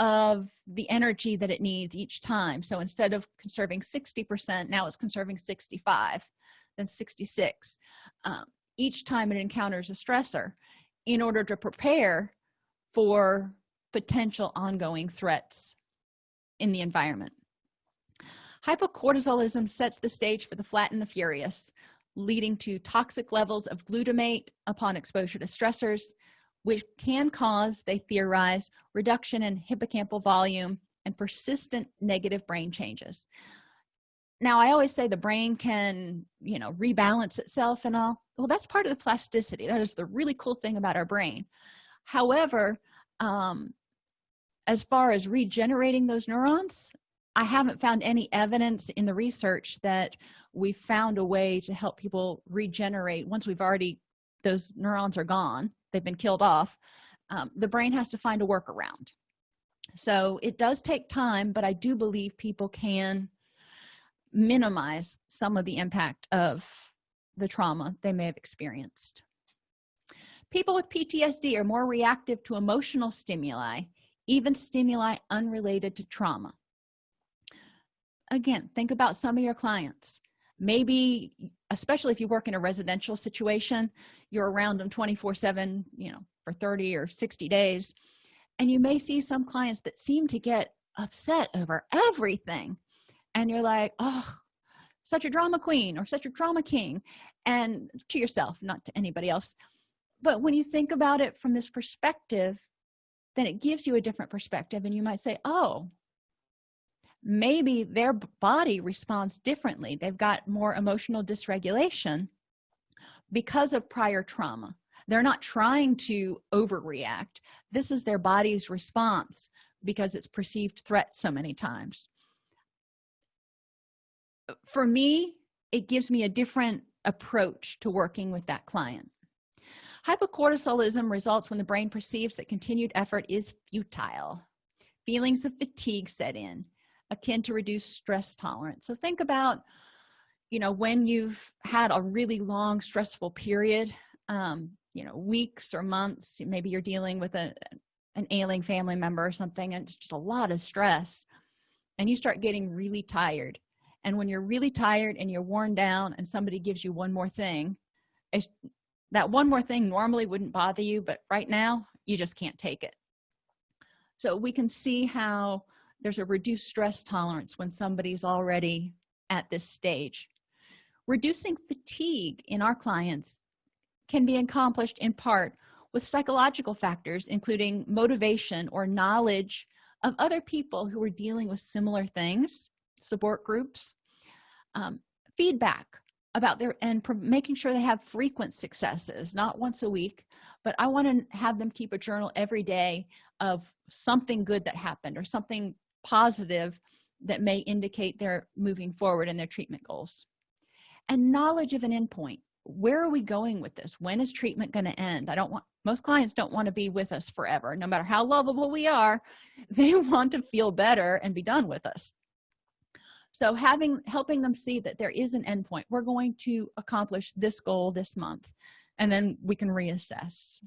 of the energy that it needs each time. So instead of conserving 60 percent now it's conserving 65 then 66 um, each time it encounters a stressor. In order to prepare for potential ongoing threats in the environment. Hypocortisolism sets the stage for the flat and the furious leading to toxic levels of glutamate upon exposure to stressors which can cause they theorize reduction in hippocampal volume and persistent negative brain changes. Now i always say the brain can you know rebalance itself and all. Well that's part of the plasticity. That is the really cool thing about our brain however um, as far as regenerating those neurons i haven't found any evidence in the research that we found a way to help people regenerate once we've already those neurons are gone they've been killed off um, the brain has to find a workaround. So it does take time but i do believe people can minimize some of the impact of the trauma they may have experienced people with ptsd are more reactive to emotional stimuli even stimuli unrelated to trauma. Again think about some of your clients. Maybe especially if you work in a residential situation you're around them 24 7 you know for 30 or 60 days and you may see some clients that seem to get upset over everything and you're like oh such a drama queen or such a drama king and to yourself not to anybody else but when you think about it from this perspective then it gives you a different perspective and you might say oh maybe their body responds differently. They've got more emotional dysregulation because of prior trauma. They're not trying to overreact. This is their body's response because it's perceived threat so many times. Uh, for me it gives me a different approach to working with that client hypocortisolism results when the brain perceives that continued effort is futile. Feelings of fatigue set in akin to reduced stress tolerance. So think about you know when you've had a really long stressful period um you know weeks or months maybe you're dealing with a an ailing family member or something and it's just a lot of stress and you start getting really tired. And when you're really tired and you're worn down and somebody gives you one more thing that one more thing normally wouldn't bother you but right now you just can't take it. So we can see how there's a reduced stress tolerance when somebody's already at this stage. Reducing fatigue in our clients can be accomplished in part with psychological factors including motivation or knowledge of other people who are dealing with similar things support groups um, feedback about their and making sure they have frequent successes not once a week but i want to have them keep a journal every day of something good that happened or something positive that may indicate they're moving forward in their treatment goals. And knowledge of an endpoint. Where are we going with this? When is treatment going to end? I don't want most clients don't want to be with us forever. No matter how lovable we are (laughs) they want to feel better and be done with us so having helping them see that there is an endpoint we're going to accomplish this goal this month and then we can reassess.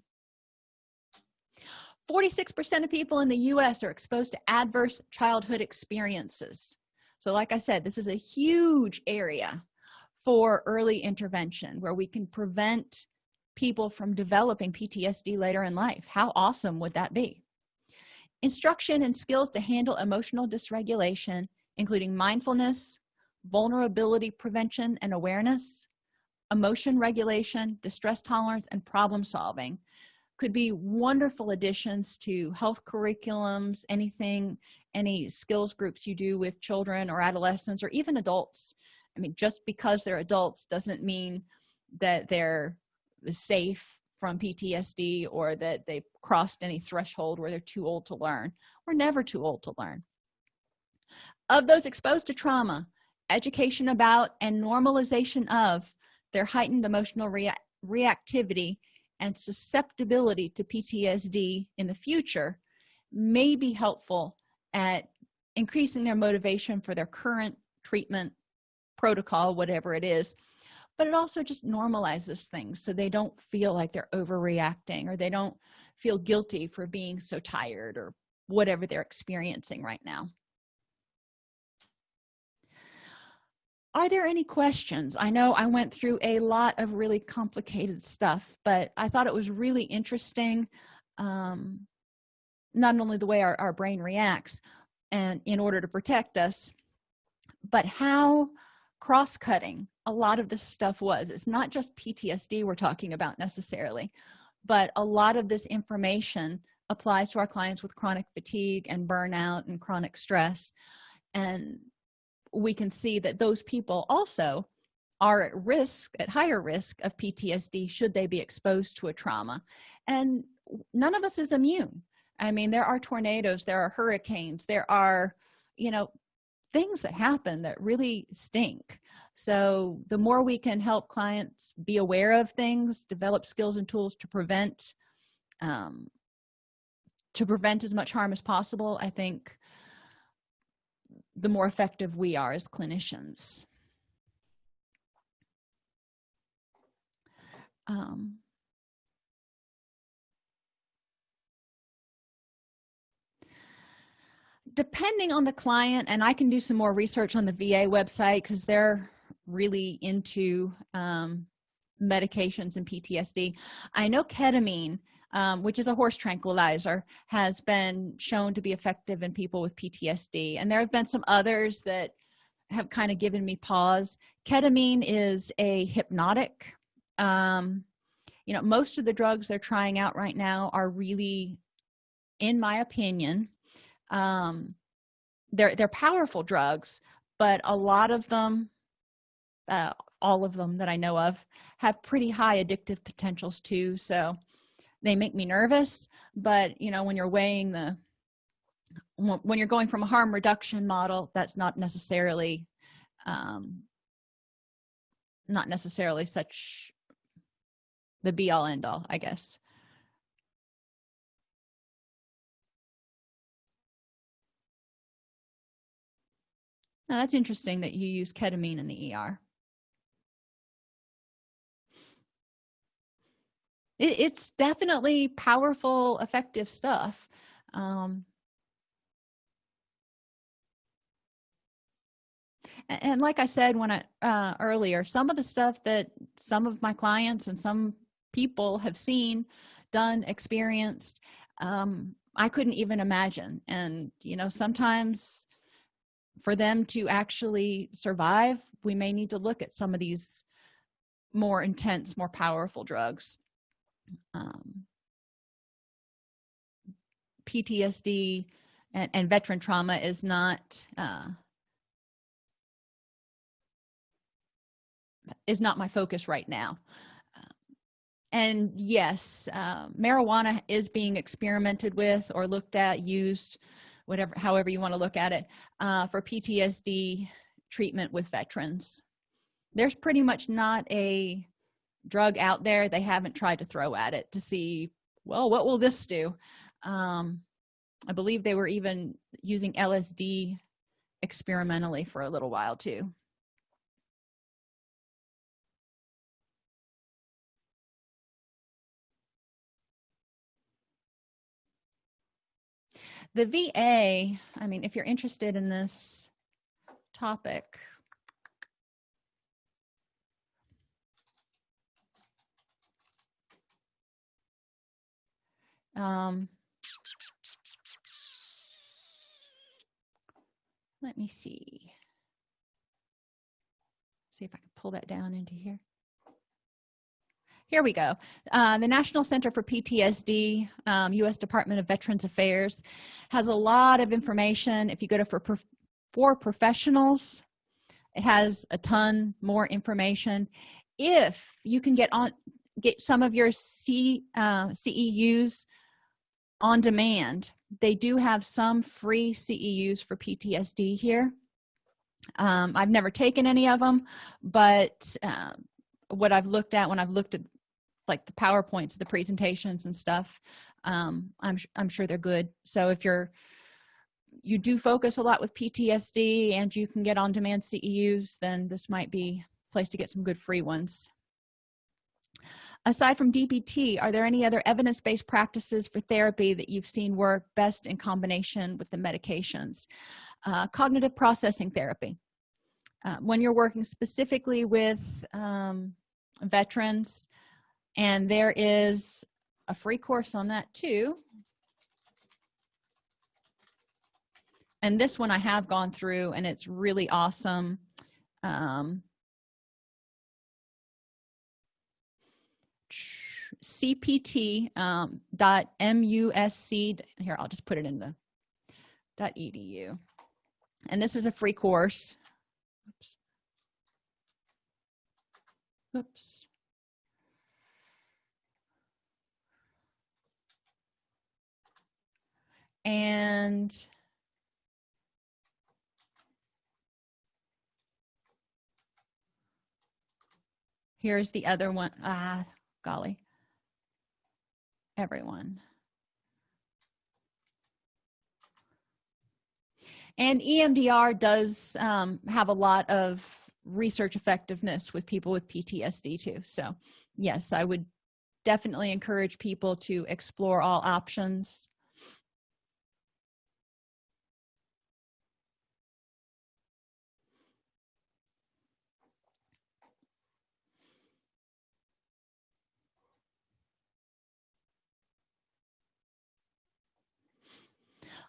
46 percent of people in the u.s are exposed to adverse childhood experiences. So like i said this is a huge area for early intervention where we can prevent people from developing ptsd later in life. How awesome would that be? Instruction and skills to handle emotional dysregulation including mindfulness vulnerability prevention and awareness emotion regulation distress tolerance and problem solving. Could be wonderful additions to health curriculums anything any skills groups you do with children or adolescents or even adults. I mean just because they're adults doesn't mean that they're safe from ptsd or that they've crossed any threshold where they're too old to learn. We're never too old to learn of those exposed to trauma education about and normalization of their heightened emotional rea reactivity and susceptibility to ptsd in the future may be helpful at increasing their motivation for their current treatment protocol whatever it is. But it also just normalizes things so they don't feel like they're overreacting or they don't feel guilty for being so tired or whatever they're experiencing right now are there any questions? I know i went through a lot of really complicated stuff but i thought it was really interesting um, not only the way our, our brain reacts and in order to protect us but how cross-cutting a lot of this stuff was. It's not just ptsd we're talking about necessarily but a lot of this information applies to our clients with chronic fatigue and burnout and chronic stress. And we can see that those people also are at risk at higher risk of ptsd should they be exposed to a trauma. And none of us is immune. I mean there are tornadoes there are hurricanes there are you know things that happen that really stink. So the more we can help clients be aware of things develop skills and tools to prevent um, to prevent as much harm as possible i think the more effective we are as clinicians. Um, depending on the client and i can do some more research on the va website because they're really into um, medications and ptsd i know ketamine um, which is a horse tranquilizer has been shown to be effective in people with ptsd and there have been some others that have kind of given me pause. Ketamine is a hypnotic um, you know most of the drugs they're trying out right now are really in my opinion um, they're they're powerful drugs but a lot of them uh, all of them that i know of have pretty high addictive potentials too. So they make me nervous but you know when you're weighing the when you're going from a harm reduction model that's not necessarily um not necessarily such the be all end all i guess. Now that's interesting that you use ketamine in the er it, it's definitely powerful effective stuff um, and, like i said when i uh, earlier some of the stuff that some of my clients and some people have seen done experienced um, i couldn't even imagine. And you know sometimes for them to actually survive we may need to look at some of these more intense more powerful drugs um, ptsd and, and, veteran trauma is not uh, is not my focus right now. And yes uh, marijuana is being experimented with or looked at used whatever however you want to look at it uh, for ptsd treatment with veterans. There's pretty much not a drug out there they haven't tried to throw at it to see well what will this do? Um, i believe they were even using lsd experimentally for a little while too. The va i mean if you're interested in this topic um let me see. See if i can pull that down into here. Here we go. Uh, the national center for ptsd um, u.s department of veterans affairs has a lot of information. If you go to for for professionals it has a ton more information. If you can get on get some of your C, uh, ceus on demand. They do have some free ceus for ptsd here. Um, i've never taken any of them but uh, what i've looked at when i've looked at like the powerpoints the presentations and stuff um, i'm i'm sure they're good. So if you're you do focus a lot with ptsd and you can get on demand ceus then this might be a place to get some good free ones aside from dbt are there any other evidence-based practices for therapy that you've seen work best in combination with the medications? Uh, cognitive processing therapy. Uh, when you're working specifically with um, veterans and there is a free course on that too. And this one i have gone through and it's really awesome. Um, cpt um, dot musc here i'll just put it in the dot edu and this is a free course. Oops. Oops. And here's the other one. Ah golly everyone. And EMDR does um, have a lot of research effectiveness with people with PTSD too. So yes, I would definitely encourage people to explore all options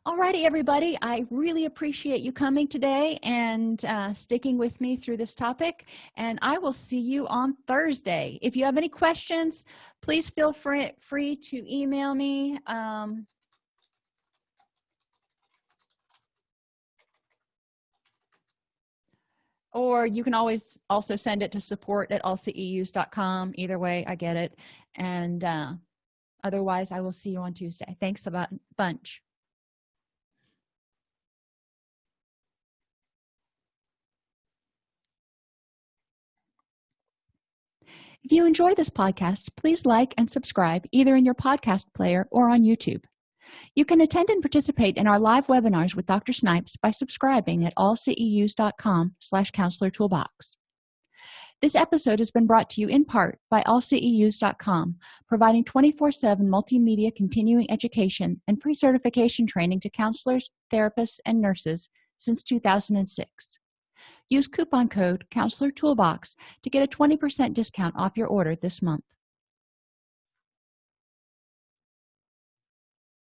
Alrighty, everybody. I really appreciate you coming today and uh, sticking with me through this topic and i will see you on thursday. If you have any questions please feel free free to email me um, or you can always also send it to support at allceus.com either way i get it. And uh, otherwise i will see you on tuesday. Thanks a bunch If you enjoy this podcast, please like and subscribe either in your podcast player or on YouTube. You can attend and participate in our live webinars with Dr. Snipes by subscribing at allceus.com slash counselor toolbox. This episode has been brought to you in part by allceus.com, providing 24-7 multimedia continuing education and pre-certification training to counselors, therapists, and nurses since 2006 use coupon code counselor toolbox to get a 20% discount off your order this month